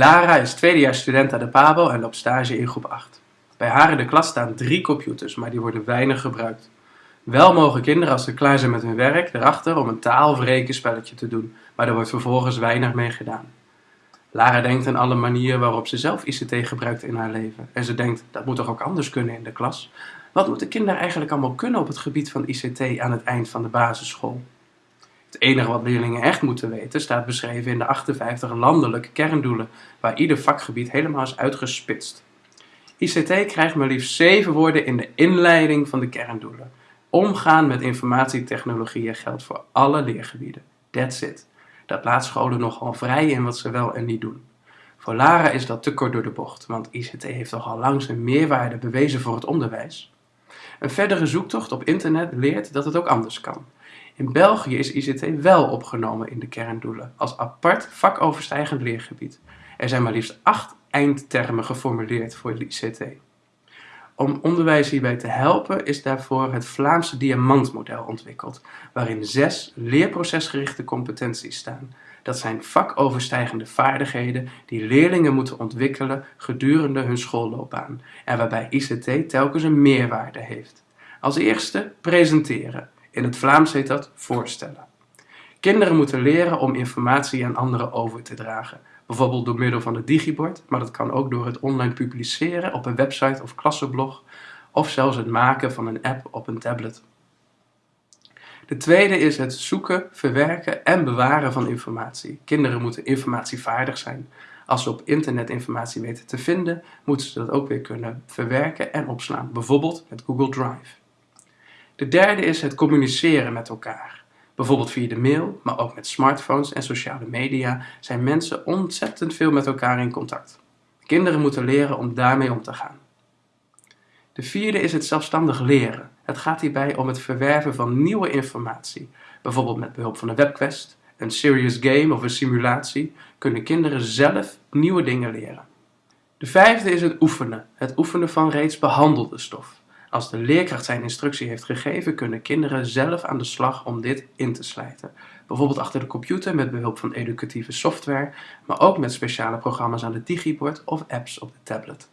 Lara is tweedejaars student aan de PABO en loopt stage in groep 8. Bij haar in de klas staan drie computers, maar die worden weinig gebruikt. Wel mogen kinderen als ze klaar zijn met hun werk erachter om een taal- of rekenspelletje te doen, maar er wordt vervolgens weinig mee gedaan. Lara denkt aan alle manieren waarop ze zelf ICT gebruikt in haar leven. En ze denkt, dat moet toch ook anders kunnen in de klas? Wat moeten kinderen eigenlijk allemaal kunnen op het gebied van ICT aan het eind van de basisschool? Het enige wat leerlingen echt moeten weten staat beschreven in de 58 landelijke kerndoelen, waar ieder vakgebied helemaal is uitgespitst. ICT krijgt maar liefst 7 woorden in de inleiding van de kerndoelen. Omgaan met informatietechnologieën geldt voor alle leergebieden. That's it. Dat laat scholen nogal vrij in wat ze wel en niet doen. Voor Lara is dat te kort door de bocht, want ICT heeft toch al lang zijn meerwaarde bewezen voor het onderwijs. Een verdere zoektocht op internet leert dat het ook anders kan. In België is ICT wel opgenomen in de kerndoelen, als apart vakoverstijgend leergebied. Er zijn maar liefst acht eindtermen geformuleerd voor ICT. Om onderwijs hierbij te helpen is daarvoor het Vlaamse diamantmodel ontwikkeld, waarin zes leerprocesgerichte competenties staan. Dat zijn vakoverstijgende vaardigheden die leerlingen moeten ontwikkelen gedurende hun schoolloopbaan en waarbij ICT telkens een meerwaarde heeft. Als eerste presenteren. In het Vlaams heet dat voorstellen. Kinderen moeten leren om informatie aan anderen over te dragen. Bijvoorbeeld door middel van het digibord, maar dat kan ook door het online publiceren op een website of klassenblog, of zelfs het maken van een app op een tablet. De tweede is het zoeken, verwerken en bewaren van informatie. Kinderen moeten informatievaardig zijn. Als ze op internet informatie weten te vinden, moeten ze dat ook weer kunnen verwerken en opslaan, bijvoorbeeld met Google Drive. De derde is het communiceren met elkaar. Bijvoorbeeld via de mail, maar ook met smartphones en sociale media zijn mensen ontzettend veel met elkaar in contact. Kinderen moeten leren om daarmee om te gaan. De vierde is het zelfstandig leren. Het gaat hierbij om het verwerven van nieuwe informatie. Bijvoorbeeld met behulp van een webquest, een serious game of een simulatie kunnen kinderen zelf nieuwe dingen leren. De vijfde is het oefenen. Het oefenen van reeds behandelde stof. Als de leerkracht zijn instructie heeft gegeven, kunnen kinderen zelf aan de slag om dit in te slijten. Bijvoorbeeld achter de computer met behulp van educatieve software, maar ook met speciale programma's aan het digibord of apps op de tablet.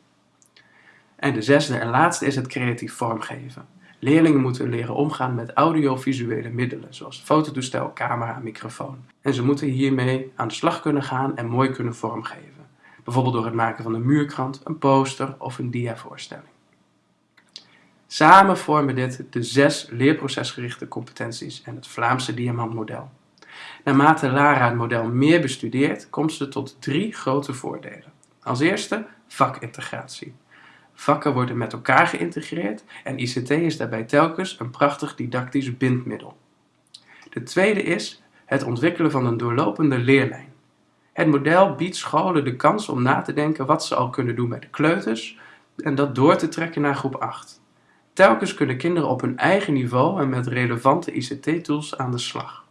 En de zesde en laatste is het creatief vormgeven. Leerlingen moeten leren omgaan met audiovisuele middelen, zoals fototoestel, camera microfoon. En ze moeten hiermee aan de slag kunnen gaan en mooi kunnen vormgeven. Bijvoorbeeld door het maken van een muurkrant, een poster of een diavoorstelling. Samen vormen dit de zes leerprocesgerichte competenties en het Vlaamse diamantmodel. Naarmate Lara het model meer bestudeert, komt ze tot drie grote voordelen. Als eerste vakintegratie. Vakken worden met elkaar geïntegreerd en ICT is daarbij telkens een prachtig didactisch bindmiddel. De tweede is het ontwikkelen van een doorlopende leerlijn. Het model biedt scholen de kans om na te denken wat ze al kunnen doen bij de kleuters en dat door te trekken naar groep 8. Telkens kunnen kinderen op hun eigen niveau en met relevante ICT-tools aan de slag.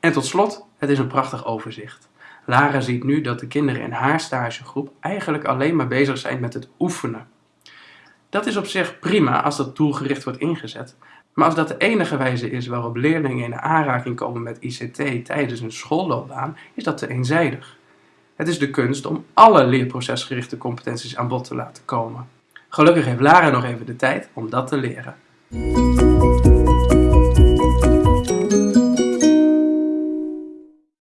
En tot slot, het is een prachtig overzicht. Lara ziet nu dat de kinderen in haar stagegroep eigenlijk alleen maar bezig zijn met het oefenen. Dat is op zich prima als dat doelgericht wordt ingezet, maar als dat de enige wijze is waarop leerlingen in aanraking komen met ICT tijdens hun schoolloopbaan, is dat te eenzijdig. Het is de kunst om alle leerprocesgerichte competenties aan bod te laten komen. Gelukkig heeft Lara nog even de tijd om dat te leren.